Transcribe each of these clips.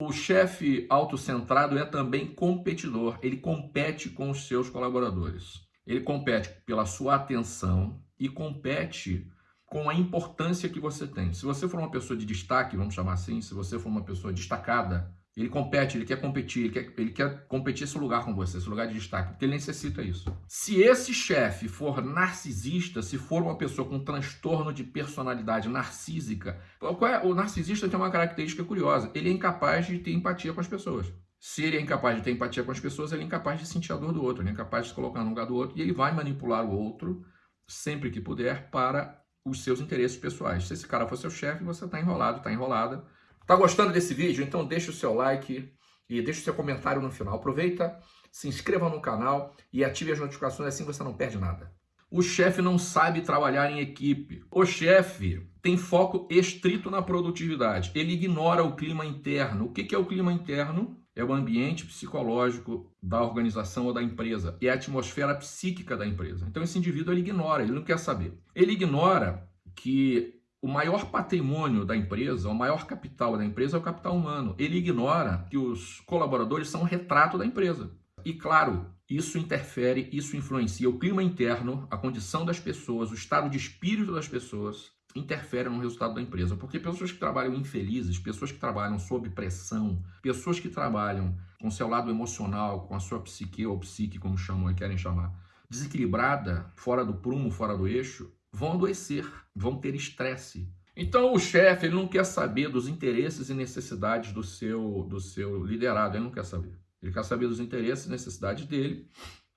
O chefe autocentrado é também competidor, ele compete com os seus colaboradores. Ele compete pela sua atenção e compete com a importância que você tem. Se você for uma pessoa de destaque, vamos chamar assim, se você for uma pessoa destacada, ele compete, ele quer competir, ele quer, ele quer competir esse lugar com você, esse lugar de destaque, porque ele necessita isso. Se esse chefe for narcisista, se for uma pessoa com transtorno de personalidade narcísica, é? o narcisista tem uma característica curiosa, ele é incapaz de ter empatia com as pessoas. Se ele é incapaz de ter empatia com as pessoas, ele é incapaz de sentir a dor do outro, ele é incapaz de se colocar no lugar do outro e ele vai manipular o outro sempre que puder para os seus interesses pessoais. Se esse cara for seu chefe, você está enrolado, está enrolada Tá gostando desse vídeo? Então deixa o seu like e deixa o seu comentário no final. Aproveita, se inscreva no canal e ative as notificações, assim você não perde nada. O chefe não sabe trabalhar em equipe. O chefe tem foco estrito na produtividade. Ele ignora o clima interno. O que é o clima interno? É o ambiente psicológico da organização ou da empresa. É a atmosfera psíquica da empresa. Então esse indivíduo ele ignora, ele não quer saber. Ele ignora que o maior patrimônio da empresa, o maior capital da empresa é o capital humano. Ele ignora que os colaboradores são um retrato da empresa. E claro, isso interfere, isso influencia o clima interno, a condição das pessoas, o estado de espírito das pessoas, interfere no resultado da empresa. Porque pessoas que trabalham infelizes, pessoas que trabalham sob pressão, pessoas que trabalham com seu lado emocional, com a sua psique ou psique, como chamam e querem chamar, desequilibrada, fora do prumo, fora do eixo, vão adoecer, vão ter estresse. Então o chefe ele não quer saber dos interesses e necessidades do seu, do seu liderado, ele não quer saber. Ele quer saber dos interesses e necessidades dele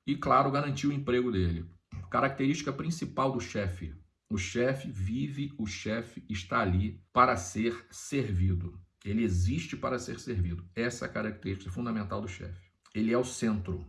e, claro, garantir o emprego dele. Característica principal do chefe. O chefe vive, o chefe está ali para ser servido. Ele existe para ser servido. Essa é a característica fundamental do chefe. Ele é o centro.